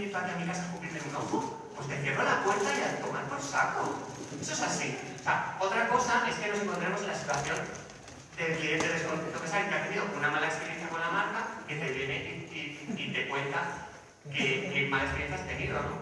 venir para a mi casa a cubrirme un ojo? Pues te cierro la puerta y a tomar por saco. Eso es así. O sea, otra cosa es que nos encontremos en la situación del cliente desconocido que sabe que ha tenido una mala experiencia con la marca, que te viene y, y- y te cuenta qué qué mala experiencia has tenido, ¿no?